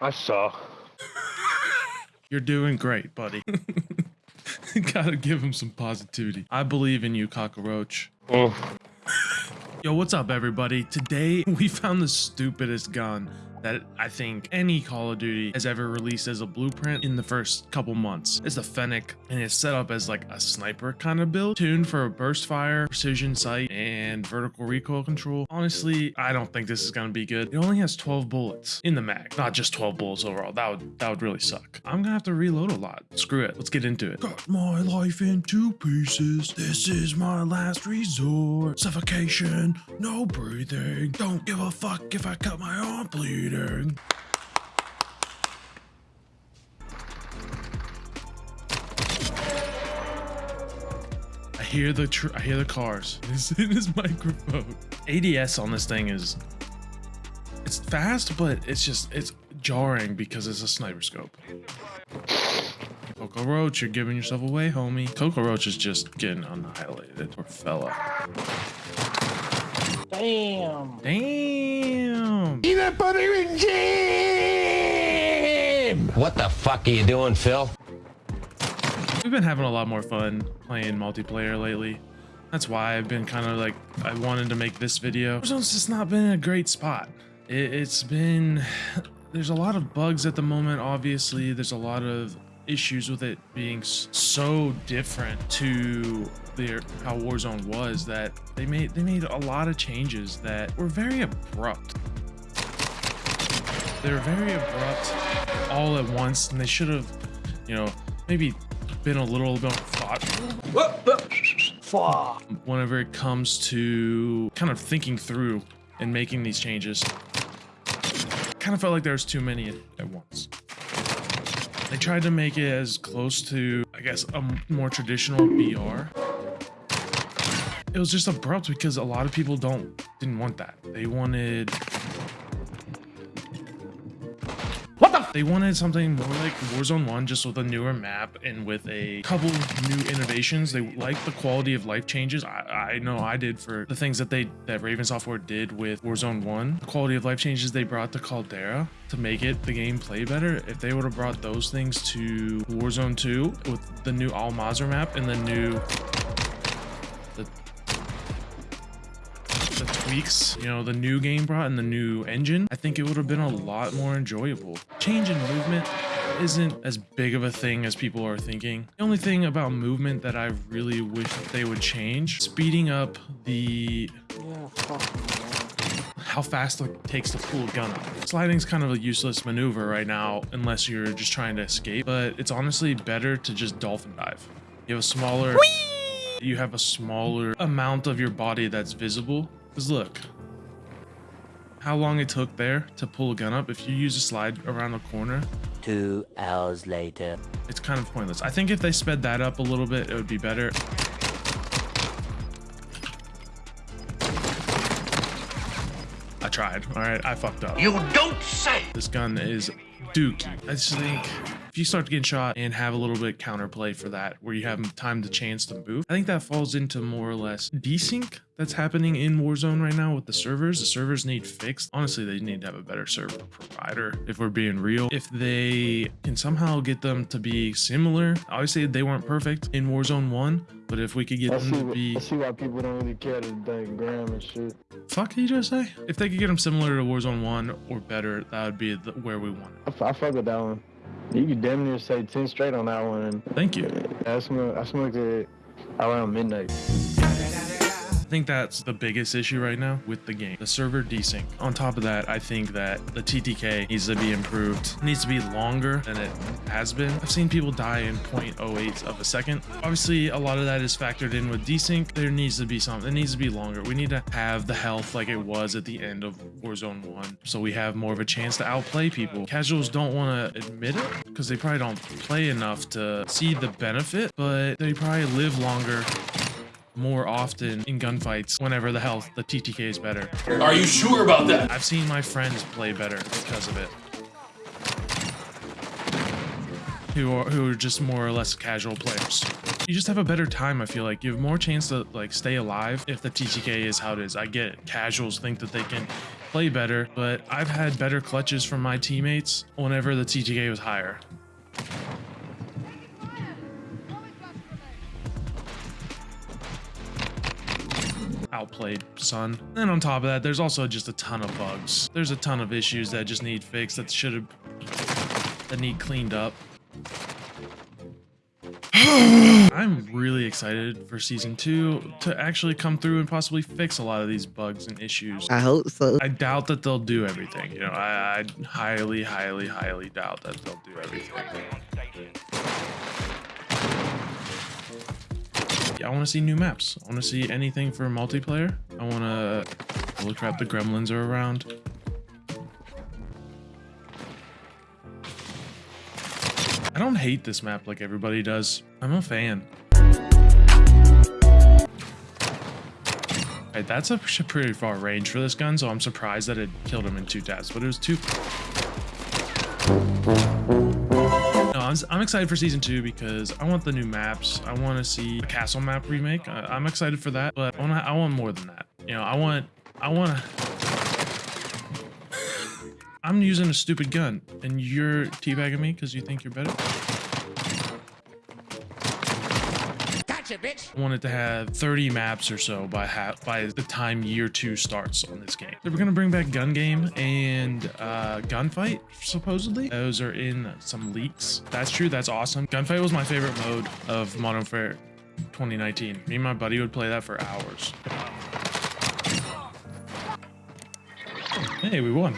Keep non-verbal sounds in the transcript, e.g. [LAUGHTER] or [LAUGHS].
I saw. You're doing great, buddy. [LAUGHS] Gotta give him some positivity. I believe in you, cockroach. Oh, Yo, what's up, everybody? Today, [LAUGHS] we found the stupidest gun that I think any Call of Duty has ever released as a blueprint in the first couple months. It's the Fennec, and it's set up as like a sniper kind of build, tuned for burst fire, precision sight, and vertical recoil control. Honestly, I don't think this is gonna be good. It only has 12 bullets in the mag, not just 12 bullets overall. That would that would really suck. I'm gonna have to reload a lot. Screw it. Let's get into it. Cut my life in two pieces. This is my last resort. Suffocation, no breathing. Don't give a fuck if I cut my arm bleeding. I hear the tr- I hear the cars. [LAUGHS] It's in his microphone. ADS on this thing is it's fast, but it's just it's jarring because it's a sniper scope. Coco Roach, you're giving yourself away, homie. Coco Roach is just getting annihilated. Poor fella. Damn. Damn. Peanut butter and jam. What the fuck are you doing, Phil? We've been having a lot more fun playing multiplayer lately. That's why I've been kind of like, I wanted to make this video. Warzone's just not been in a great spot. It, it's been, [SIGHS] there's a lot of bugs at the moment, obviously. There's a lot of issues with it being so different to their how Warzone was that they made they made a lot of changes that were very abrupt. They're very abrupt all at once, and they should have, you know, maybe been a little bit thought Fuck. whenever it comes to kind of thinking through and making these changes. Kind of felt like there was too many at, at once. They tried to make it as close to, I guess, a more traditional BR. It was just abrupt because a lot of people don't didn't want that. They wanted They wanted something more like Warzone 1, just with a newer map and with a couple new innovations. They liked the quality of life changes. I, I know I did for the things that they that Raven Software did with Warzone 1. The quality of life changes they brought to Caldera to make it the game play better. If they would have brought those things to Warzone 2 with the new Al Mazrah map and the new tweaks, you know, the new game brought and the new engine, I think it would have been a lot more enjoyable. Change in movement isn't as big of a thing as people are thinking. The only thing about movement that I really wish they would change, speeding up the how fast it takes to pull a gun up. Sliding's kind of a useless maneuver right now unless you're just trying to escape, but it's honestly better to just dolphin dive. You have a smaller you have a smaller amount of your body that's visible. Cause look, how long it took there to pull a gun up. If you use a slide around the corner, Two hours later. it's kind of pointless. I think if they sped that up a little bit, it would be better. I tried. All right, I fucked up. You don't say! This gun is dookie. I just think if you start getting shot and have a little bit counterplay for that, where you have time to chance to move, I think that falls into more or less desync that's happening in Warzone right now with the servers. The servers need fixed. Honestly, they need to have a better server provider if we're being real. If they can somehow get them to be similar, obviously they weren't perfect in Warzone 1, but if we could get I them see. to be I see why people don't really care to dang gram and shit. fuck did you just say? If they could get them similar to Warzone 1 or better, that would be the, where we want it. I, I fuck with that one. You could damn near say ten straight on that one. Thank you. I smoked. I smoked it around midnight. I think that's the biggest issue right now with the game. The server desync. On top of that, I think that the TTK needs to be improved. It needs to be longer than it has been. I've seen people die in 0.08 of a second. Obviously, a lot of that is factored in with desync. There needs to be something. It needs to be longer. We need to have the health like it was at the end of Warzone 1 so we have more of a chance to outplay people. Casuals don't want to admit it because they probably don't play enough to see the benefit, but they probably live longer more often in gunfights whenever the health, the TTK is better. Are you sure about that? I've seen my friends play better because of it. Who are who are just more or less casual players. You just have a better time, I feel like. You have more chance to like stay alive if the TTK is how it is. I get it. Casuals think that they can play better, but I've had better clutches from my teammates whenever the TTK was higher. Outplayed son and on top of that there's also just a ton of bugs there's a ton of issues that just need fixed that should have that need cleaned up [SIGHS] i'm really excited for season two to actually come through and possibly fix a lot of these bugs and issues I hope so. I doubt that they'll do everything. You know, I, I highly, highly, highly doubt that they'll do everything. I want to see new maps. I want to see anything for multiplayer. I want to. Holy crap, the gremlins are around. I don't hate this map like everybody does. I'm a fan. Right, that's a pretty far range for this gun, so I'm surprised that it killed him in two taps, but it was two. I'm, excited for season two because I want the new maps. I want to see a castle map remake. I, I'm excited for that, but I want I want more than that. You know, I want I want to. I'm using a stupid gun, and you're teabagging me because you think you're better. Gotcha, bitch. I wanted to have 30 maps or so by by the time year two starts on this game. So we're gonna bring back gun game and uh, gunfight supposedly. Those are in some leaks. That's true. That's awesome. Gunfight was my favorite mode of Modern Warfare 2019. Me and my buddy would play that for hours. Hey, we won.